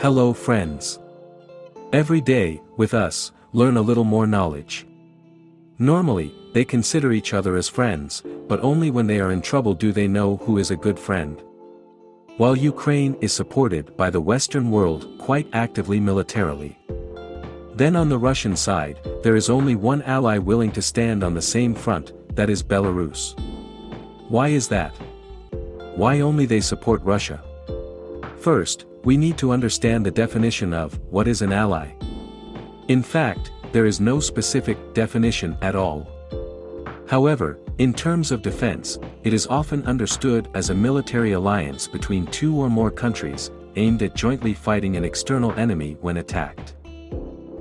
Hello friends. Every day, with us, learn a little more knowledge. Normally, they consider each other as friends, but only when they are in trouble do they know who is a good friend. While Ukraine is supported by the Western world quite actively militarily. Then on the Russian side, there is only one ally willing to stand on the same front, that is Belarus. Why is that? Why only they support Russia? First, we need to understand the definition of what is an ally. In fact, there is no specific definition at all. However, in terms of defense, it is often understood as a military alliance between two or more countries, aimed at jointly fighting an external enemy when attacked.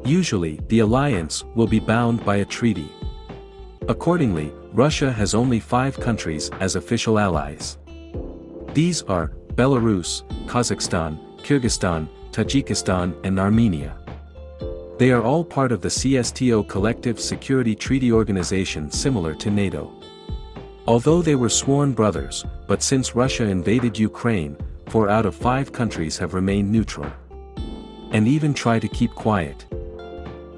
Usually, the alliance will be bound by a treaty. Accordingly, Russia has only five countries as official allies. These are, Belarus, Kazakhstan, Kyrgyzstan, Tajikistan and Armenia. They are all part of the CSTO Collective Security Treaty Organization similar to NATO. Although they were sworn brothers, but since Russia invaded Ukraine, four out of five countries have remained neutral. And even try to keep quiet.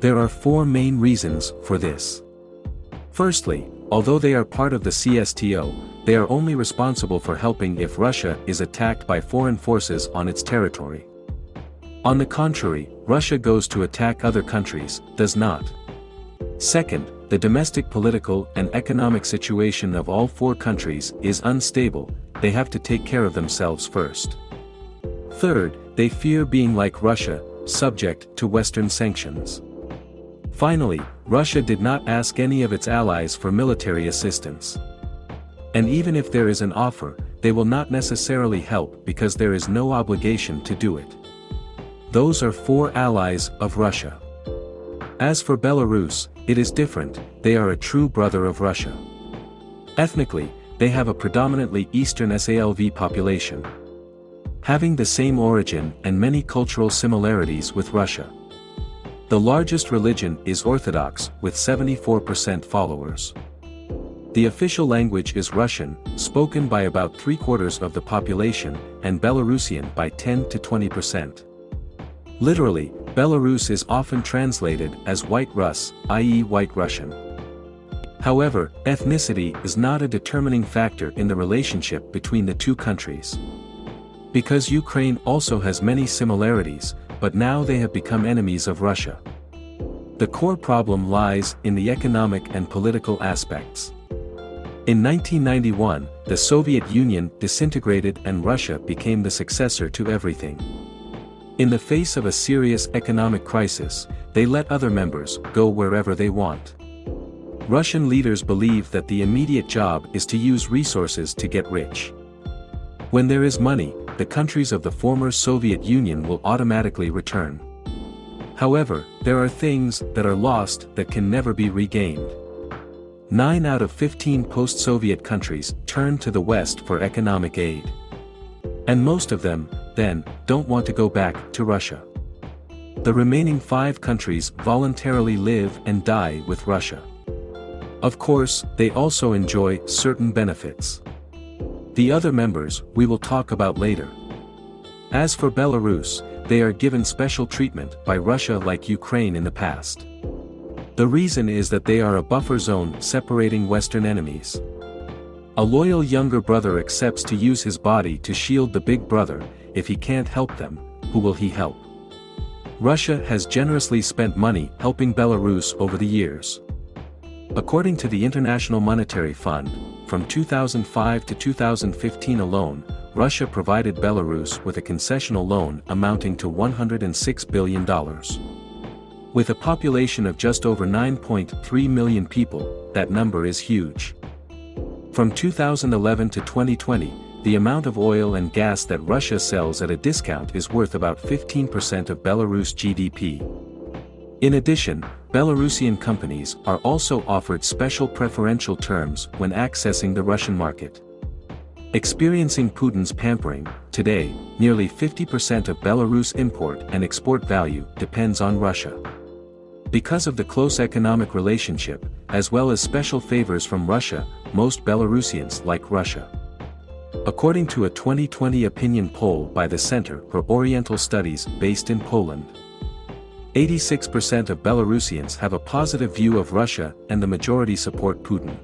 There are four main reasons for this. Firstly, although they are part of the CSTO, they are only responsible for helping if Russia is attacked by foreign forces on its territory. On the contrary, Russia goes to attack other countries, does not. Second, the domestic political and economic situation of all four countries is unstable, they have to take care of themselves first. Third, they fear being like Russia, subject to Western sanctions. Finally, Russia did not ask any of its allies for military assistance. And even if there is an offer, they will not necessarily help because there is no obligation to do it. Those are four allies of Russia. As for Belarus, it is different, they are a true brother of Russia. Ethnically, they have a predominantly Eastern Slav population. Having the same origin and many cultural similarities with Russia. The largest religion is Orthodox with 74% followers. The official language is Russian, spoken by about three-quarters of the population, and Belarusian by 10 to 20%. Literally, Belarus is often translated as White Rus, i.e. White Russian. However, ethnicity is not a determining factor in the relationship between the two countries. Because Ukraine also has many similarities, but now they have become enemies of Russia. The core problem lies in the economic and political aspects. In 1991, the Soviet Union disintegrated and Russia became the successor to everything. In the face of a serious economic crisis, they let other members go wherever they want. Russian leaders believe that the immediate job is to use resources to get rich. When there is money, the countries of the former Soviet Union will automatically return. However, there are things that are lost that can never be regained. 9 out of 15 post-Soviet countries turn to the West for economic aid. And most of them, then, don't want to go back to Russia. The remaining five countries voluntarily live and die with Russia. Of course, they also enjoy certain benefits. The other members, we will talk about later. As for Belarus, they are given special treatment by Russia like Ukraine in the past. The reason is that they are a buffer zone separating Western enemies. A loyal younger brother accepts to use his body to shield the big brother, if he can't help them, who will he help? Russia has generously spent money helping Belarus over the years. According to the International Monetary Fund, from 2005 to 2015 alone, Russia provided Belarus with a concessional loan amounting to $106 billion. With a population of just over 9.3 million people, that number is huge. From 2011 to 2020, the amount of oil and gas that Russia sells at a discount is worth about 15% of Belarus GDP. In addition, Belarusian companies are also offered special preferential terms when accessing the Russian market. Experiencing Putin's pampering, today, nearly 50% of Belarus import and export value depends on Russia. Because of the close economic relationship, as well as special favors from Russia, most Belarusians like Russia. According to a 2020 opinion poll by the Center for Oriental Studies based in Poland, 86% of Belarusians have a positive view of Russia and the majority support Putin.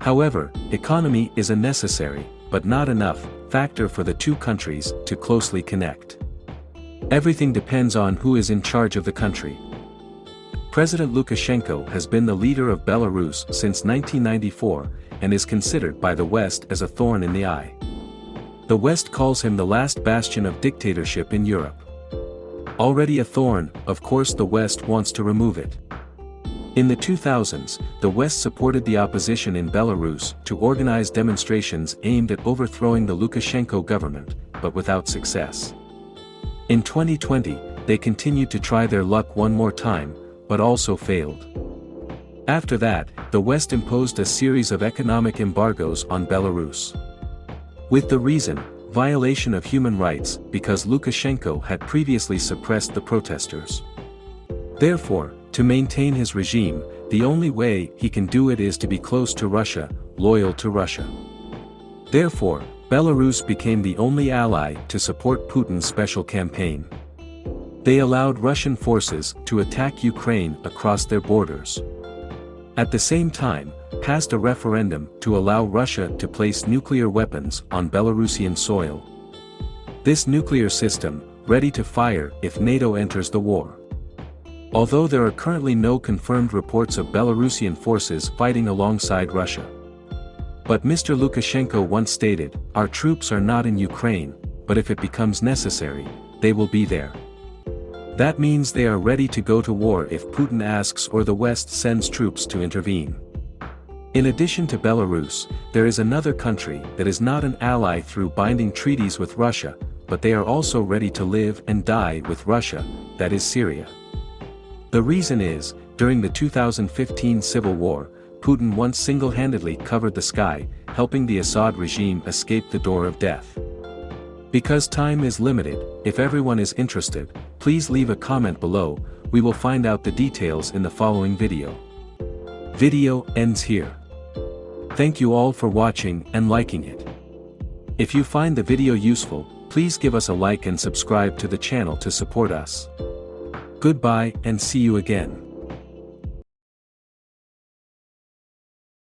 However, economy is a necessary, but not enough, factor for the two countries to closely connect. Everything depends on who is in charge of the country. President Lukashenko has been the leader of Belarus since 1994 and is considered by the West as a thorn in the eye. The West calls him the last bastion of dictatorship in Europe. Already a thorn, of course the West wants to remove it. In the 2000s, the West supported the opposition in Belarus to organize demonstrations aimed at overthrowing the Lukashenko government, but without success. In 2020, they continued to try their luck one more time, but also failed. After that, the West imposed a series of economic embargoes on Belarus. With the reason, violation of human rights because Lukashenko had previously suppressed the protesters. Therefore, to maintain his regime, the only way he can do it is to be close to Russia, loyal to Russia. Therefore, Belarus became the only ally to support Putin's special campaign. They allowed Russian forces to attack Ukraine across their borders. At the same time, passed a referendum to allow Russia to place nuclear weapons on Belarusian soil. This nuclear system, ready to fire if NATO enters the war. Although there are currently no confirmed reports of Belarusian forces fighting alongside Russia. But Mr. Lukashenko once stated, our troops are not in Ukraine, but if it becomes necessary, they will be there. That means they are ready to go to war if Putin asks or the West sends troops to intervene. In addition to Belarus, there is another country that is not an ally through binding treaties with Russia, but they are also ready to live and die with Russia, that is Syria. The reason is, during the 2015 civil war, Putin once single-handedly covered the sky, helping the Assad regime escape the door of death. Because time is limited, if everyone is interested, please leave a comment below, we will find out the details in the following video. Video ends here. Thank you all for watching and liking it. If you find the video useful, please give us a like and subscribe to the channel to support us. Goodbye and see you again.